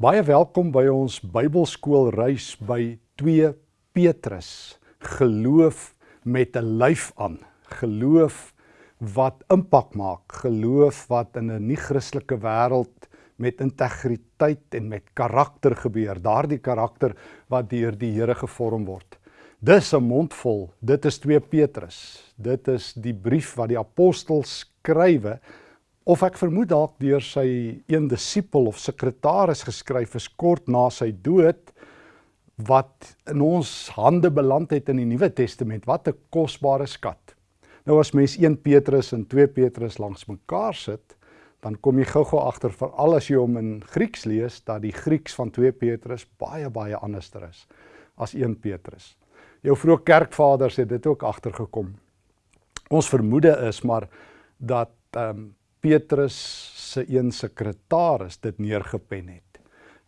Baie welkom by ons Bybelskool reis by 2 Petrus. Geloof met 'n lyf aan. Geloof wat impak maak, geloof wat in 'n nie-Christelike wêreld met integriteit en met karakter gebeur, daardie karakter wat deur die Here gevorm word. Dis 'n mondvol. Dit is 2 Petrus. Dit is die brief wat die apostel skrywe of ek vermoed dalk deur sy een disipel of sekretaris geskryf is kort na sy dood wat in ons hande beland het in die Nuwe Testament. Wat 'n kosbare skat. Nou as mens 1 Petrus en 2 Petrus langs mekaar sit, dan kom jy gou-gou agter veral as jy hom in Grieks lees dat die Grieks van 2 Petrus baie baie anderster is as 1 Petrus. Jou vroeë kerkvaders het dit ook agtergekom. Ons vermoede is maar dat ehm um, Petrus se een sekretaris dit neergepen het.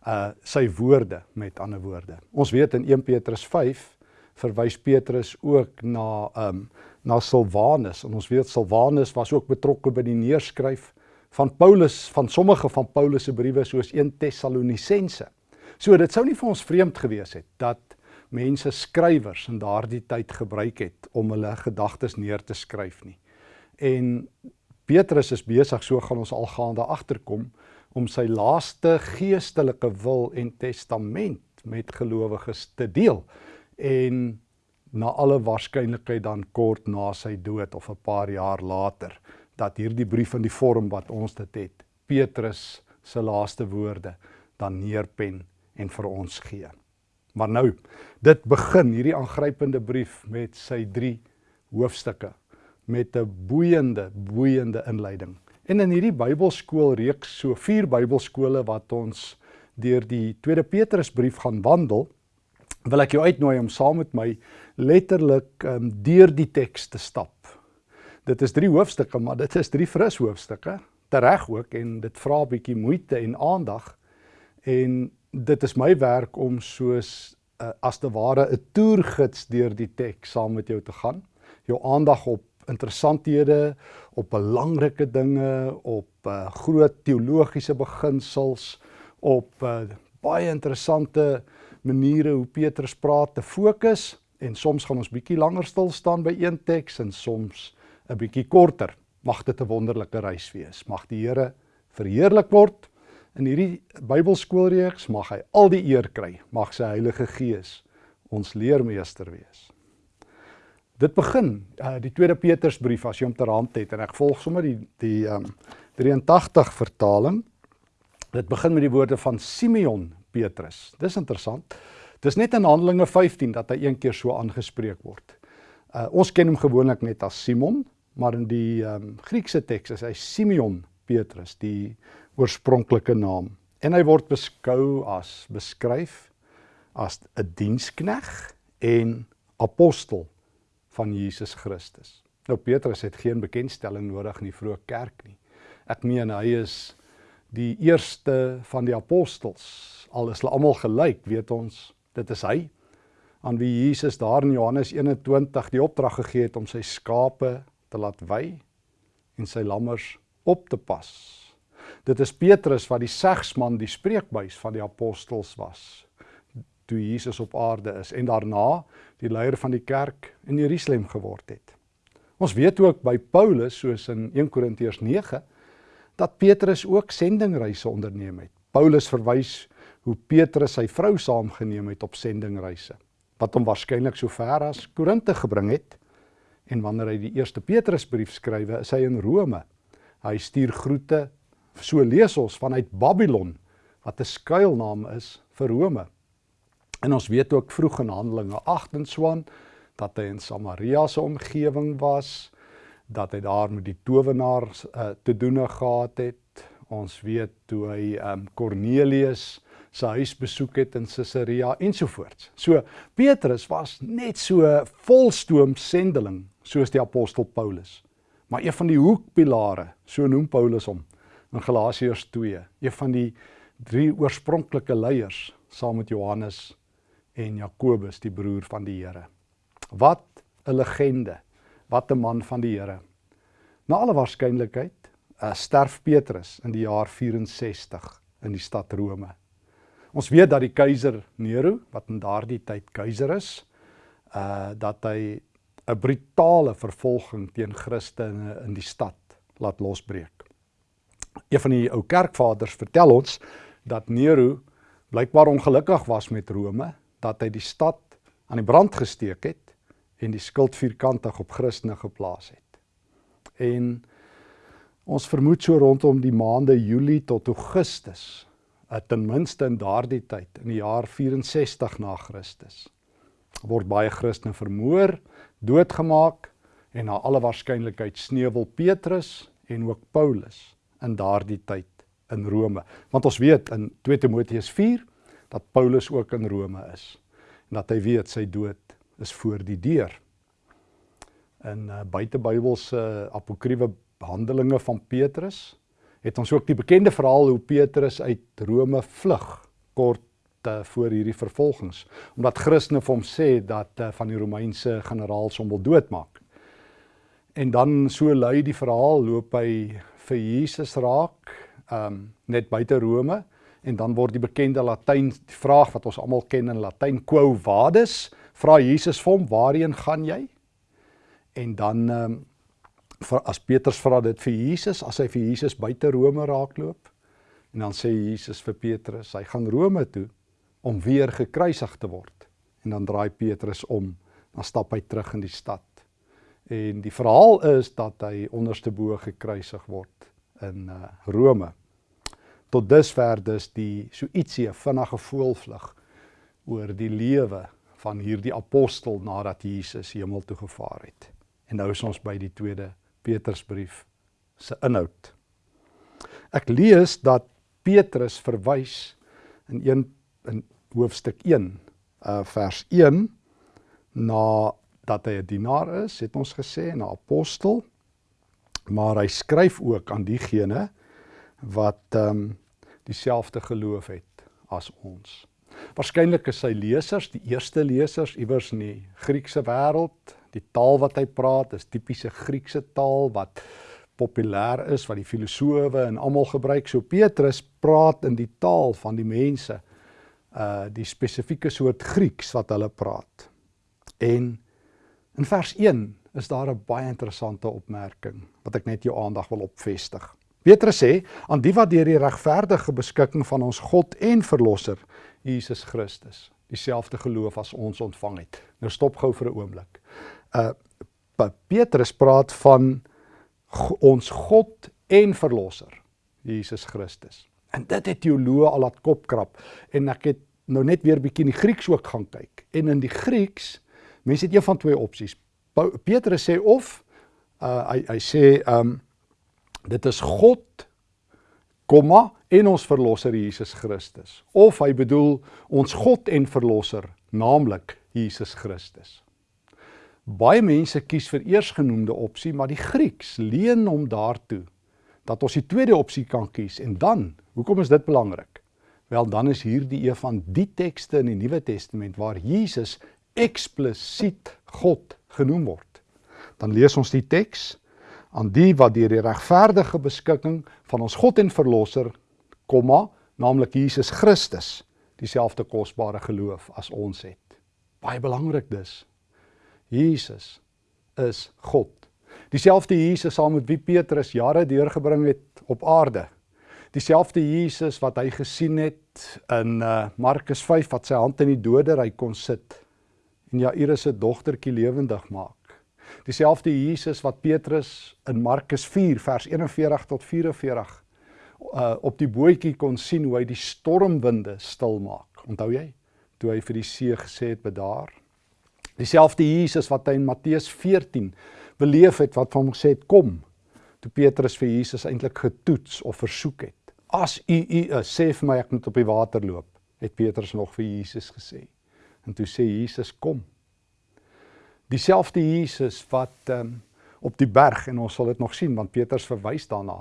Uh sy woorde met ander woorde. Ons weet in 1 Petrus 5 verwys Petrus ook na um, na Silwanus en ons weet Silwanus was ook betrokke by die neerskryf van Paulus van sommige van Paulus se briewe soos 1 Tessalonisense. So dit sou nie vir ons vreemd gewees het dat mense skrywers in daardie tyd gebruik het om hulle gedagtes neer te skryf nie. En Petrus is besig, so gaan ons algaande agterkom, om sy laaste geestelike wil en testament met gelowiges te deel. En na alle waarskynlikheid dan kort na sy dood of 'n paar jaar later dat hierdie brief in die vorm wat ons dit het Petrus se laaste woorde dan neerpen en vir ons gee. Maar nou, dit begin hierdie aangrypende brief met sy 3 hoofstukke met 'n boeiende boeiende inleiding. En in hierdie Bybelskool reeks so 4 Bybelskole wat ons deur die Tweede Petrusbrief gaan wandel, wil ek jou uitnooi om saam met my letterlik um, deur die teks te stap. Dit is drie hoofstukke, maar dit is drie fris hoofstukke, tereg ook en dit vra 'n bietjie moeite en aandag. En dit is my werk om soos uh, as te ware 'n toergids deur die teks saam met jou te gaan. Jou aandag op interessanthede, op belangrike dinge, op uh, groot teologiese beginsels, op uh, baie interessante maniere hoe Petrus praat te fokus en soms gaan ons bietjie langer stil staan by een teks en soms 'n bietjie korter. Mag dit 'n wonderlike reis wees. Mag die Here verheerlik word in hierdie Bybelskoolreeks. Mag hy al die eer kry. Mag sy Heilige Gees ons leermeester wees. Dit begin uh, die tweede Petrusbrief as jy hom ter hand het en ek volg sommer die die um, 83 vertaling. Dit begin met die woorde van Simeon Petrus. Dis interessant. Dis net in Handelinge 15 dat hy een keer so aangespreek word. Uh, ons ken hom gewoonlik net as Simon, maar in die um, Griekse teks is hy Simeon Petrus, die oorspronklike naam. En hy word beskou as beskryf as 'n dienskneg en apostel van Jesus Christus. Nou Petrus het geen bekendstelling nodig in die vroeë kerk nie. Ek meen hy is die eerste van die apostels. Al is hulle almal gelyk, weet ons, dit is hy aan wie Jesus daar in Johannes 21 die opdrag gegee het om sy skape te laat wy en sy lammers op te pas. Dit is Petrus wat die segsman, die spreekbuis van die apostels was toe Jesus op aarde is en daarna die leier van die kerk in Jerusalem geword het. Ons weet ook by Paulus soos in 1 Korintiërs 9 dat Petrus ook sendingreise onderneem het. Paulus verwys hoe Petrus sy vrou saamgeneem het op sendingreise wat hom waarskynlik so ver as Korinte gebring het. En wanneer hy die eerste Petrusbrief skrywe, is hy in Rome. Hy stuur groete, so lees ons vanuit Babylon wat 'n skuilnaam is vir Rome. En ons weet ook vroeg in Handelinge 8 en swaan dat hy in Samaria se omgewing was, dat hy daar met die towenaars uh, te doen gehad het. Ons weet toe hy um, Cornelius sy huis besoek het in Caesarea ensovoorts. So Petrus was net so volstoom sendeling soos die apostel Paulus. Maar een van die hoekpilare, so noem Paulus hom in Galasiërs 2, een van die drie oorspronklike leiers saam met Johannes en Jakobus, die broer van die Here. Wat 'n legende, wat 'n man van die Here. Na alle waarskynlikheid uh, sterf Petrus in die jaar 64 in die stad Rome. Ons weet dat die keiser Nero, wat in daardie tyd keiser is, uh dat hy 'n brutale vervolging teen Christene in die stad laat losbreek. Een van die ou kerkvaders vertel ons dat Nero blykbaar ongelukkig was met Rome, dat hy die stad aan die brand gesteek het en die skuld vierkantig op Christene geplaas het. En ons vermoed so rondom die maande Julie tot Augustus uh, ten minste in daardie tyd in die jaar 64 na Christus word baie Christene vermoor, doodgemaak en na alle waarskynlikheid sneuwel Petrus en ook Paulus in daardie tyd in Rome. Want ons weet in 2 Timoteus 4 dat Paulus ook in Rome is en dat hy weet sy dood is voor die deur. In uh, buitebybelse uh, apokriewe Handelinge van Petrus het ons ook die bekende verhaal hoe Petrus uit Rome vlug kort uh, voor hierdie vervolgings omdat Christene vir hom sê dat uh, van die Romeinse generaals hom wil doodmaak. En dan so lui die verhaal loop hy vir Jesus raak um net buite Rome en dan word die bekende Latyn die vraag wat ons almal ken in Latyn quo vadis vra Jesus vir hom waarheen gaan jy? En dan um as Petrus vra dit vir Jesus, as hy vir Jesus buite Rome raakloop, en dan sê Jesus vir Petrus, hy gaan Rome toe om weer gekruisig te word. En dan draai Petrus om, dan stap hy terug in die stad. En die verhaal is dat hy onderste bo gekruisig word in uh, Rome. Tot dusver dus die so ietsie 'n vinnige voelvlug oor die lewe van hierdie apostel nadat Jesus hemel toe gevaar het. En nou is ons by die tweede Petrusbrief se inhoud. Ek lees dat Petrus verwys in 1 in hoofstuk 1 uh vers 1 na dat hy 'n dienaar is, het ons gesê, 'n apostel, maar hy skryf ook aan diegene wat ehm um, dieselfde geloof het as ons. Waarskynlik is sy lesers, die eerste lesers iewers in die Griekse wêreld, Die taal wat hy praat is tipiese Griekse taal wat populêr is wat die filosowe en almal gebruik. So Petrus praat in die taal van die mense uh die spesifieke soort Grieks wat hulle praat. En in vers 1 is daar 'n baie interessante opmerking wat ek net jou aandag wil opvestig. Petrus sê aan die wat deur die regverdige beskikking van ons God en verlosser Jesus Christus dieselfde geloof as ons ontvang het. Nou stop gou vir 'n oomblik uh Petrus praat van ons God en verlosser Jesus Christus. En dit het teoloë al laat kopkrap en ek het nou net weer bietjie in die Grieks ook gaan kyk. En in die Grieks, mense het een van twee opsies. Petrus sê of uh hy hy sê um dit is God komma en ons verlosser Jesus Christus. Of hy bedoel ons God en verlosser, naamlik Jesus Christus. Baie mense kies vir eersgenoemde opsie, maar die Grieks leen hom daartoe dat ons die tweede opsie kan kies. En dan, hoekom is dit belangrik? Wel, dan is hierdie een van die tekste in die Nuwe Testament waar Jesus eksplisiet God genoem word. Dan lees ons die teks aan die wat deur die regverdige beskikking van ons God en verlosser, komma, naamlik Jesus Christus, dieselfde kosbare geloof as ons het. Baie belangrik dus. Jesus is God. Dieselfde Jesus saam met wie Petrus jare deurgebring het op aarde. Dieselfde Jesus wat hy gesien het in uh, Markus 5 wat sy hand in die dodery kon sit en Jairus se dogtertjie lewendig maak. Dieselfde Jesus wat Petrus in Markus 4 vers 41 tot 44 uh, op die bootjie kon sien hoe hy die stormwinde stil maak. Onthou jy? Toe hy vir die see gesê het bedaar. Dieselfde Jesus wat hy in Matteus 14 beleef het wat hom gesê het kom toe Petrus vir Jesus eintlik getoets of versoek het. As u u is, sê vir my ek moet op die water loop, het Petrus nog vir Jesus gesê. En toe sê Jesus kom. Dieselfde Jesus wat um, op die berg en ons sal dit nog sien want Petrus verwys daarna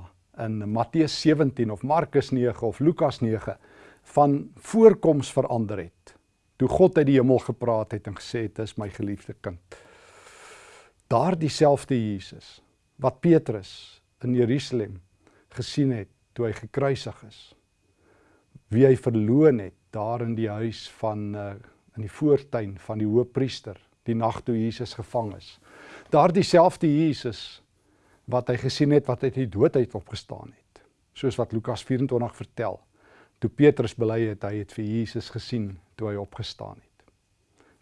in Matteus 17 of Markus 9 of Lukas 9 van voorkoms verander het toe God uit die hemel gepraat het en gesê het dis my geliefde kind. Daardie selfde Jesus wat Petrus in Jerusalem gesien het toe hy gekruisig is. Wie hy verloon het daar in die huis van uh, in die voortuin van die hoëpriester die nag toe Jesus gevang is. Daardie selfde Jesus wat hy gesien het wat uit die dood uit opgestaan het. Soos wat Lukas 24 vertel. Toe Petrus bely het hy het vir Jesus gesien toe hy opgestaan het.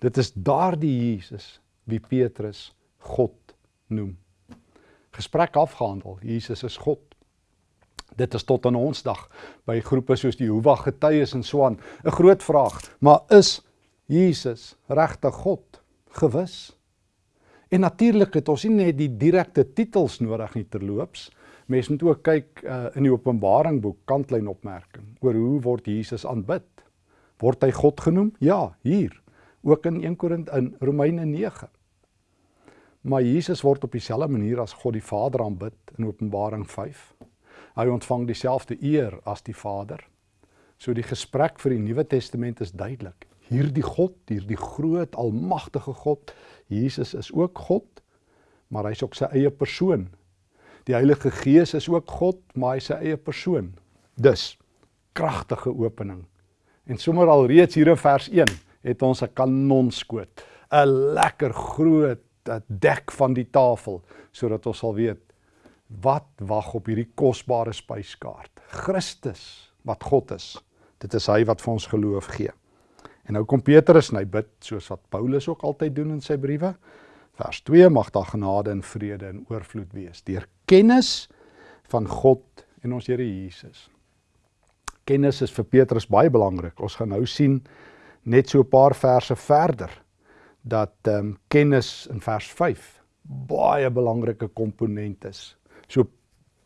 Dit is daardie Jesus wie Petrus God noem. Gesprek afgehandel. Jesus is God. Dit is tot aan ons dag by groepe soos die Jehovah Getuies en so aan 'n groot vraag. Maar is Jesus regtig God? Gewis. En natuurlik het ons nie net die direkte titels nodig nie terloops. Mens moet ook kyk uh, in die Openbaring boek kantlyn opmerking oor hoe word Jesus aanbid. Word hy God genoem? Ja, hier. Ook in 1 Korint in Romeine 9. Maar Jesus word op dieselfde manier as God die Vader aanbid in Openbaring 5. Hy ontvang dieselfde eer as die Vader. So die gesprek vir die Nuwe Testament is duidelik. Hierdie God, hierdie groot almagtige God, Jesus is ook God, maar hy's ook sy eie persoon. Die Heilige Gees is ook God, maar hy's sy eie persoon. Dus kragtige opening. En sommer al reeds hier in vers 1 het ons 'n kanonskoot, 'n lekker groot dek van die tafel sodat ons sal weet wat wag op hierdie kosbare spyskaart. Christus wat God is. Dit is hy wat vir ons geloof gee. En nou kom Petrus en hy bid soos wat Paulus ook altyd doen in sy briewe. Vers 2 mag daar genade en vrede en oorvloed wees deur kennis van God en ons Here Jesus. Kennis is vir Petrus baie belangrik. Ons gaan nou sien net so 'n paar verse verder dat ehm um, kennis in vers 5 baie belangrike komponent is. So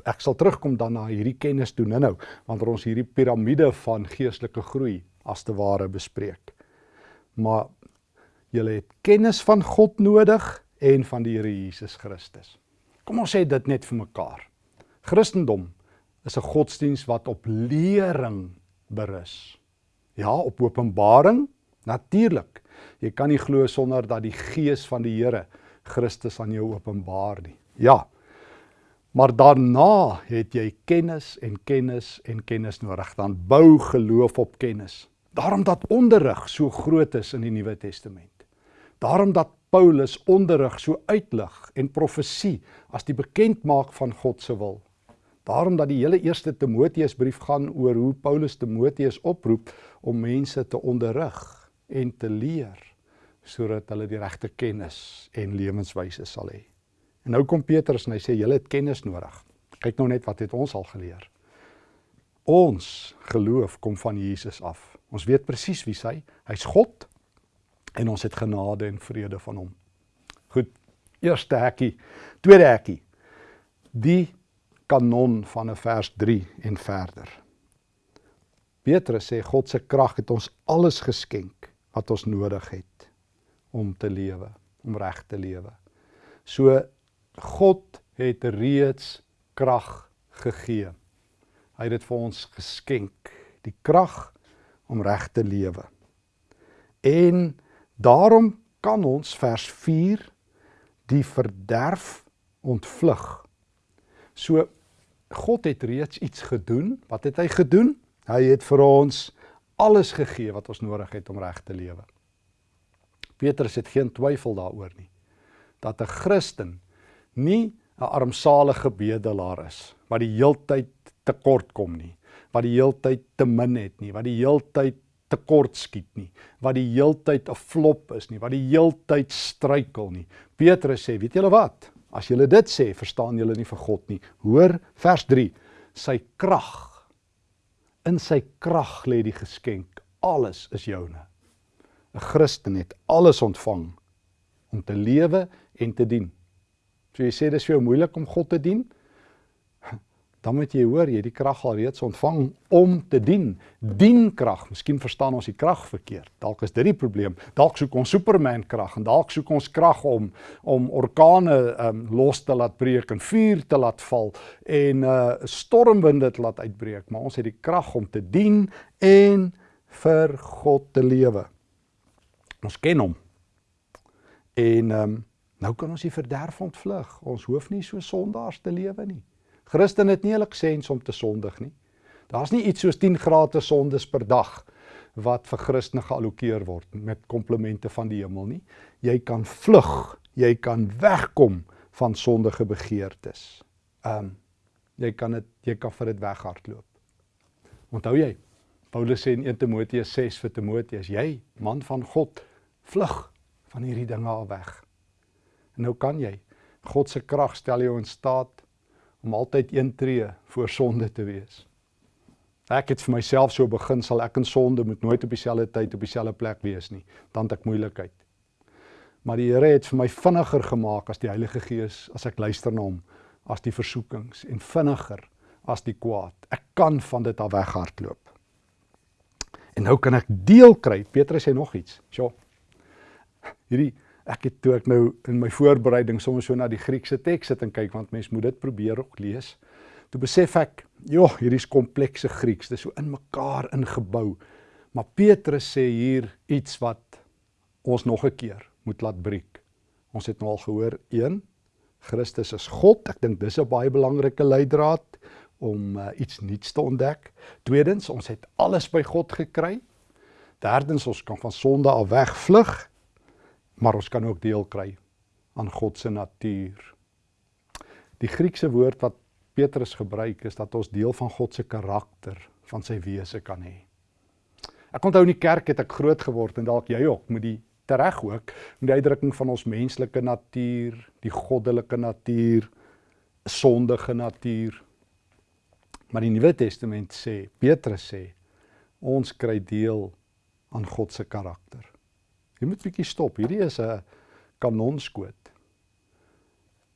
ek sal terugkom dan na hierdie kennis toe nou-nou wanneer ons hierdie piramide van geestelike groei as te ware bespreek maar julle het kennis van God nodig en van die Here Jesus Christus. Kom ons sê dit net vir mekaar. Christendom is 'n godsdiens wat op lering berus. Ja, op openbaring natuurlik. Jy kan nie glo sonder dat die gees van die Here Christus aan jou openbaar nie. Ja. Maar daarna het jy kennis en kennis en kennis nodig. Dan bou geloof op kennis. Daarom dat onderrig so groot is in die Nuwe Testament. Daarom dat Paulus onderrig so uitlig en profesie as die bekendmaak van God se wil. Daarom dat die hele eerste Timoteusbrief gaan oor hoe Paulus Timoteus oproep om mense te onderrig en te leer sodat hulle die regte kennis en lewenswyse sal hê. En nou kom Petrus en hy sê julle het kennis nodig. Kyk nou net wat het ons al geleer. Ons geloof kom van Jesus af. Ons weet presies wie hy. Hy's God en ons het genade en vrede van hom. Goed. Eerste hekkie, tweede hekkie. Die kanon van 'n vers 3 en verder. Petrus sê God se krag het ons alles geskenk wat ons nodig het om te lewe, om reg te lewe. So God het reeds krag gegee. Hy het dit vir ons geskenk. Die krag om reg te lewe. En daarom kan ons vers 4 die verderf ontvlug. So God het reeds iets gedoen. Wat het hy gedoen? Hy het vir ons alles gegee wat ons nodig het om reg te lewe. Petrus het geen twyfel daaroor nie dat 'n Christen nie 'n armsalige bedelaar is wat die heeltyd tekort kom nie wat die heeltyd te min het nie, wat die heeltyd tekort skiet nie, wat die heeltyd 'n flop is nie, wat die heeltyd struikel nie. Petrus sê, weet julle wat? As julle dit sê, verstaan julle nie vir God nie. Hoor vers 3. Sy krag. In sy krag lê die geskenk. Alles is joune. 'n Christen het alles ontvang om te lewe en te dien. So jy sê dis vir jou moeilik om God te dien? Dan moet jy hoor jy die krag al reeds ontvang om te dien. Dien krag. Miskien verstaan ons die krag verkeerd. Dalk is dit die probleem. Dalk soek ons Superman krag en dalk soek ons krag om om orkane um, los te laat breek en vuur te laat val en uh stormwinde te laat uitbreek, maar ons het die krag om te dien en vir God te lewe. Ons ken hom. En um nou kan ons die verderf ontvlug. Ons hoef nie so sondaars te lewe nie. Christen het nie hulle gesens om te sondig nie. Daar's nie iets soos 10 gratis sondes per dag wat vir Christene geallokeer word met komplimente van die hemel nie. Jy kan vlug, jy kan wegkom van sondige begeertes. Um jy kan dit jy kan vir dit weghardloop. Onthou jy? Paulus sê in 1 Timoteus 6 vir Timoteus, jy man van God, vlug van hierdie dinge af weg. En nou kan jy. God se krag stel jou in staat om altyd een tree voor sonde te wees. Ek het vir myself so begin sal ek in sonde moet nooit op dieselfde tyd op dieselfde plek wees nie, dan het ek moeilikheid. Maar die Here het vir my vinniger gemaak as die Heilige Gees as ek luister na hom, as die versoekings en vinniger as die kwaad. Ek kan van dit af weghardloop. En nou kan ek deel kry. Petrus sê nog iets. Sjoe. Hierdie ek het toe ek nou in my voorbereiding sommer so na die Griekse teks sit en kyk want mens moet dit probeer ook lees. Toe besef ek, joh, hierdie is komplekse Grieks. Dit is so in mekaar ingebou. Maar Petrus sê hier iets wat ons nog 'n keer moet laat breek. Ons het nou al gehoor 1 Christus is God. Ek dink dis 'n baie belangrike leidraad om uh, iets nuuts te ontdek. Tweedens, ons het alles by God gekry. Derdens, ons kan van sonde af wegvlug, maar ons kan ook deel kry aan God se natuur. Die Griekse woord wat Petrus gebruik is dat ons deel van God se karakter, van sy wese kan hê. Ek onthou in die kerk het ek groot geword en dalk jy ook met die tereg ook met die uitdrukking van ons menslike natuur, die goddelike natuur, sondige natuur. Maar die Nuwe Testament sê, Petrus sê, ons kry deel aan God se karakter. Jy moet bietjie stop. Hierdie is 'n kanonskoot.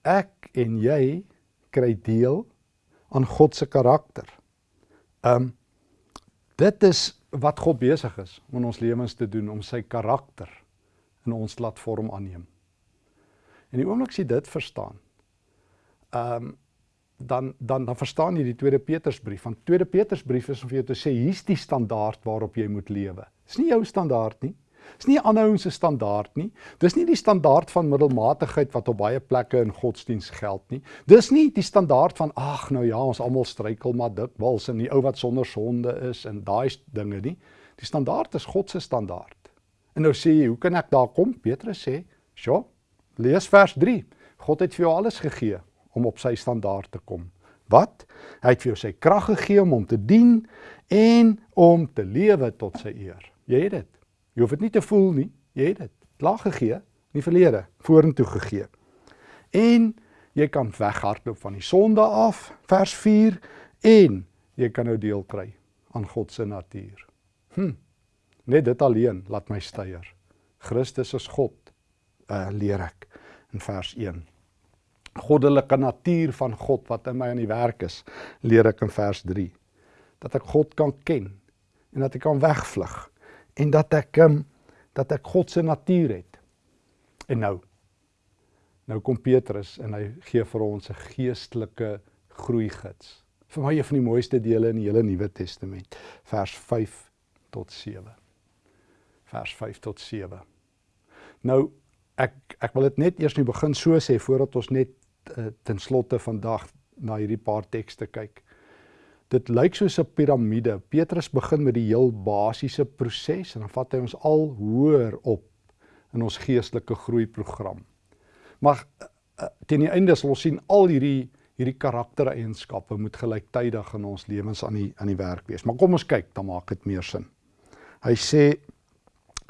Ek en jy kry deel aan God se karakter. Um dit is wat God besig is om in ons lewens te doen om sy karakter in ons laat vorm aanneem. En die oomblik as jy dit verstaan, um dan dan dan verstaan jy die tweede Petrusbrief. Want tweede Petrusbrief is om vir jou te sê hier's die standaard waarop jy moet lewe. Dis nie jou standaard nie. Dis nie aanhouing se standaard nie. Dis nie die standaard van middelmatigheid wat op baie plekke in godsdiens geld nie. Dis nie die standaard van ag nou ja, ons almal struikel maar dikwels in die ou wat sonder sonde is en daai dinge nie. Die standaard is God se standaard. En nou sê jy, hoe kan ek daar kom? Petrus sê, "Sjoe, lees vers 3. God het vir jou alles gegee om op sy standaard te kom. Wat? Hy het vir jou sy krag gegee om hom te dien en om te lewe tot sy eer. Jy het dit. Jy hoef dit nie te voel nie. Jy het dit. Klaar gegee in die verlede, vorentoe gegee. En jy kan weghardloop van die sonde af, vers 4, en jy kan nou deel kry aan God se natuur. Hm. Net dit alleen laat my styer. Christus is God, uh, leer ek in vers 1. Goddelike natuur van God wat in my aan die werk is, leer ek in vers 3. Dat ek God kan ken en dat ek kan wegvlug en dat ek um, dat ek God se natuur het. En nou nou kom Petrus en hy gee vir ons 'n geestelike groeigids. Vir my een van die mooiste dele in die hele Nuwe Testament, vers 5 tot 7. Vers 5 tot 7. Nou ek ek wil dit net eers nie begin so sê voordat ons net uh, ten slotte vandag na hierdie paar tekste kyk. Dit lyk soos 'n piramide. Petrus begin met die heel basiese proses en dan vat hy ons al hoër op in ons geestelike groeiprogram. Maar uh, teen die einde sal ons sien al hierdie hierdie karaktereienskappe moet gelyktydig in ons lewens aan die aan die werk wees. Maar kom ons kyk, dan maak dit meer sin. Hy sê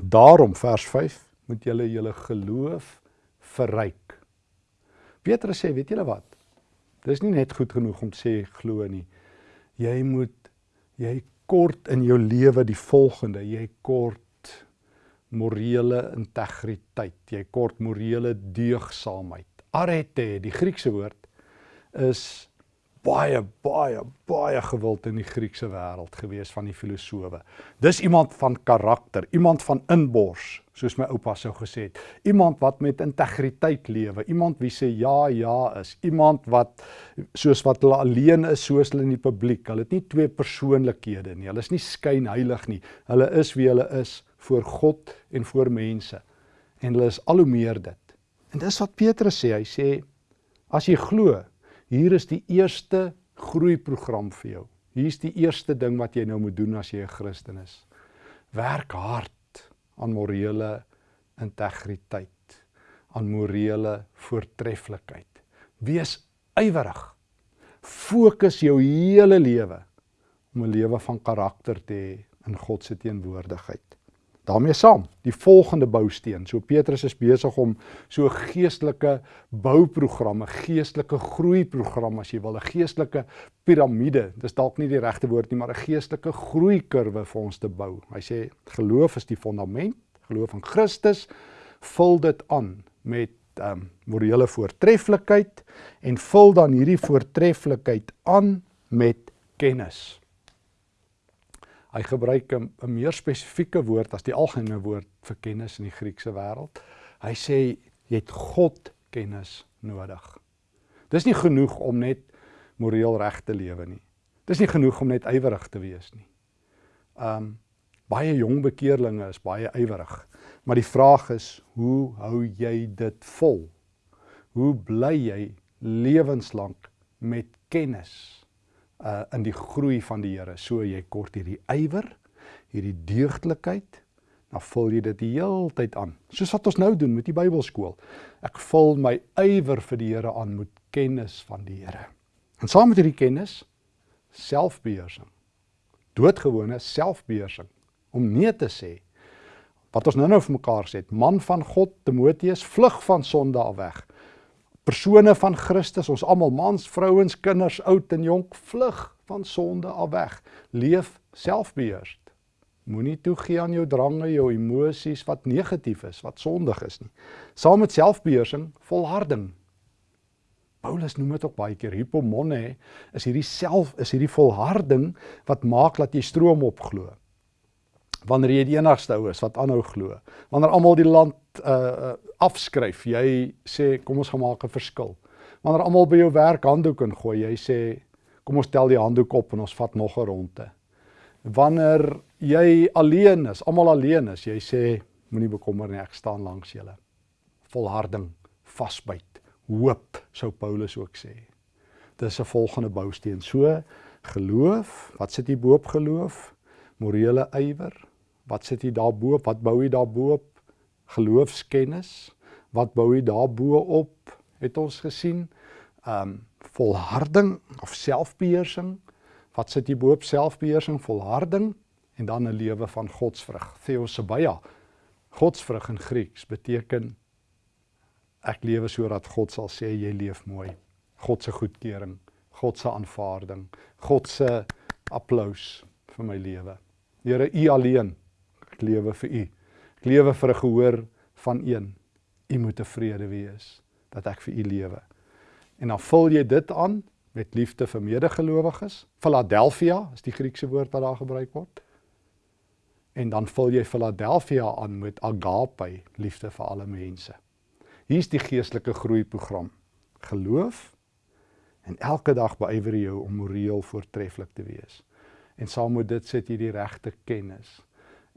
daarom vers 5 moet julle julle geloof verryk. Petrus sê, weet julle wat? Dis nie net goed genoeg om sê glo nie jy moet jy kort in jou lewe die volgende. Jy kort morele integriteit. Jy kort morele deugsaamheid. Arete die Griekse woord is baie baie baie gewild in die Griekse wêreld gewees van die filosowe. Dis iemand van karakter, iemand van inbors, soos my oupa sou gesê het. Iemand wat met integriteit lewe, iemand wie sê ja ja is, iemand wat soos wat hulle alleen is, soos hulle in die publiek. Hulle het nie twee persoonlikhede nie. Hulle is nie skynheilig nie. Hulle is wie hulle is voor God en voor mense. En hulle is al hoe meer dit. En dis wat Petrus sê. Hy sê as jy glo Hier is die eerste groeiprogram vir jou. Hier's die eerste ding wat jy nou moet doen as jy 'n Christen is. Werk hard aan morele integriteit, aan morele voortreffelikheid. Wees ywerig. Fokus jou hele lewe om 'n lewe van karakter te hê in God se teenwoordigheid daarmee saam die volgende bousteen. So Petrus is besig om so geestelike bouprogram, 'n geestelike groeiprogram as jy wil, 'n geestelike piramide. Dis dalk nie die regte woord nie, maar 'n geestelike groeikurwe vir ons te bou. Hy sê geloof is die fondament, geloof in Christus vul dit aan met ehm um, morele voortreffelikheid en vul dan hierdie voortreffelikheid aan met kennis. Hy gebruik 'n meer spesifieke woord as die algemene woord vir kennis in die Griekse wêreld. Hy sê jy het God kennis nodig. Dis nie genoeg om net moreel reg te lewe nie. Dis nie genoeg om net ywerig te wees nie. Um baie jong bekeerlinge is baie ywerig, maar die vraag is, hoe hou jy dit vol? Hoe bly jy lewenslank met kennis? Uh in die groei van die Here. So jy kort hierdie ywer, hierdie deugdlikheid, dan vul jy dit die heeltyd aan. Soos wat ons nou doen met die Bybelskool. Ek vul my ywer vir die Here aan met kennis van die Here. En saam met hierdie kennis selfbeheersing. Doodgewone selfbeheersing om nee te sê wat ons nou-nou vir mekaar sê, man van God Timoteus vlug van sonde af weg persone van Christus, ons almal mans, vrouens, kinders, oud en jonk, vlug van sonde af weg. Leef selfbeheers. Moenie toegee aan jou drange, jou emosies wat negatief is, wat sondig is nie. Saam met selfbeheersing, volharding. Paulus noem dit ook baie keer hypomone, is hierdie self is hierdie volharding wat maak dat jy stroom opglo wanneer jy die enigste ou is wat aanhou glo. Wanneer almal die land uh afskryf, jy sê kom ons gaan maak 'n verskil. Wanneer almal by jou werk handdoek ingooi, jy sê kom ons tel die handdoek op en ons vat nog 'n ronde. Wanneer jy alleen is, almal alleen is, jy sê moenie bekommer nie, ek staan langs julle. Volharding, vasbyt, hoop, sou Paulus ook sê. Dis 'n volgende bousteen. So geloof, wat sit hier bo op geloof? Morele ywer, Wat sit jy daarbo? Wat bou jy daarbo? Geloofskennis. Wat bou jy daarbo op? Het ons gesien? Um volharding of selfbeheersing. Wat sit jy bo op selfbeheersing, volharding en dan 'n lewe van godsvrug. Theosebia. Godsvrug in Grieks beteken ek lewe sodat God sal sê jy leef mooi. God se goedkeuring, God se aanvaarding, God se applous vir my lewe. Here, U alleen Ek lewe vir U. Ek lewe vir 'n gehoor van een. U moet tevrede wees dat ek vir U lewe. En dan vul jy dit aan met liefde vir medegelowiges. Philadelphia is die Griekse woord wat daar gebruik word. En dan vul jy Philadelphia aan met agape, liefde vir alle mense. Hier's die geestelike groeiprogram. Geloof en elke dag beywer jy jou om moreel voortreffelik te wees. En saam met dit sit jy die regte kennis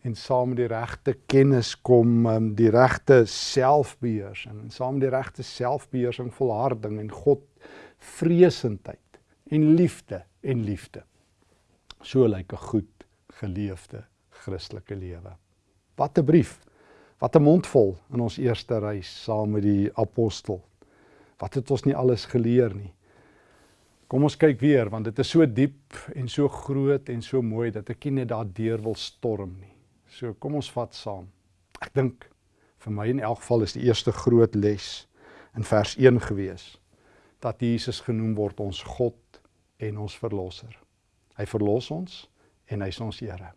en saam met die regte kennis kom um, die regte selfbeheersing en saam met die regte selfbeheersing volharding en God vreesendheid en liefde en liefde. So lyk 'n goed geleefde Christelike lewe. Wat 'n brief. Wat 'n mondvol in ons eerste reis saam met die apostel. Wat het ons nie alles geleer nie. Kom ons kyk weer want dit is so diep en so groot en so mooi dat ek nie net daardeur wil storm nie. So kom ons vat saam. Ek dink vir my in elk geval is die eerste groot les in vers 1 gewees dat Jesus genoem word ons God en ons verlosser. Hy verlos ons en hy's ons Here.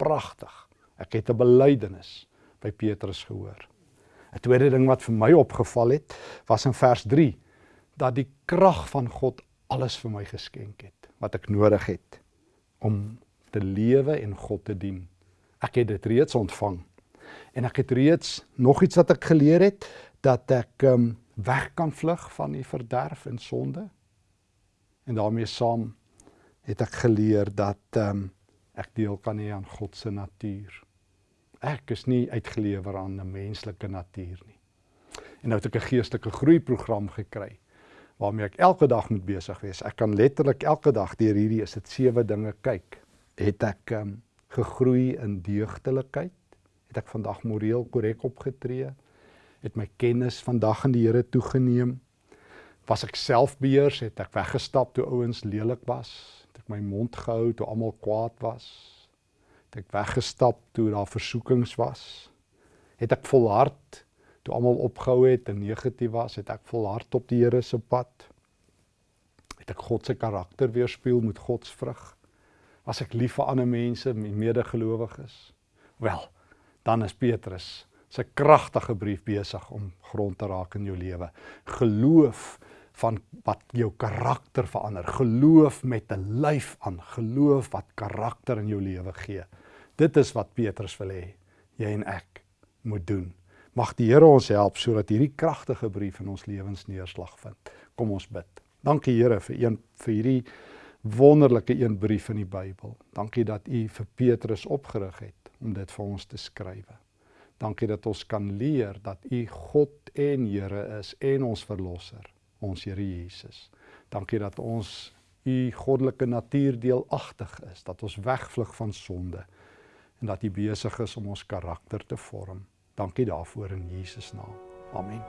Pragtig. Ek het 'n belydenis by Petrus gehoor. 'n Tweede ding wat vir my opgeval het, was in vers 3 dat die krag van God alles vir my geskenk het wat ek nodig het om te lewe en God te dien. Ek het dit reeds ontvang. En ek het reeds nog iets wat ek geleer het dat ek um weg kan vlug van die verderf en sonde. En daarmee saam het ek geleer dat um ek deel kan hê aan God se natuur. Ek is nie uitgelewer aan 'n menslike natuur nie. En nou het ek 'n geestelike groeiprogram gekry waarmee ek elke dag moet besig wees. Ek kan letterlik elke dag deur hierdie is dit sewe dinge kyk. Het ek um gegroei in deugdelikheid? Het ek vandag moreel korrek opgetree? Het my kennis vandag in die Here toegeneem? Was ek selfbeheers? Het ek weggestap toe ouens lelik was? Het ek my mond gehou toe almal kwaad was? Het ek weggestap toe daar versoekings was? Het ek volhard toe almal opgehou het en negatief was? Het ek volhard op die Here se pad? Het ek God se karakter weerspieël met God se vrug? Was ek lief vir ander mense, my medegelowiges? Wel, dan is Petrus se kragtige brief besig om grond te raak in jou lewe. Geloof van wat jou karakter verander. Geloof met 'n lyf aan. Geloof wat karakter in jou lewe gee. Dit is wat Petrus wil hê jy en ek moet doen. Mag die Here ons help sodat hierdie kragtige brief in ons lewens neerslag vind. Kom ons bid. Dankie Here vir een vir hierdie wonderlike een brief in die Bybel. Dankie dat U vir Petrus opgerig het om dit vir ons te skryf. Dankie dat ons kan leer dat U God en Here is en ons verlosser, ons Here Jesus. Dankie dat ons U goddelike natuur deelagtig is, dat ons wegvlug van sonde en dat U besig is om ons karakter te vorm. Dankie daarvoor in Jesus naam. Amen.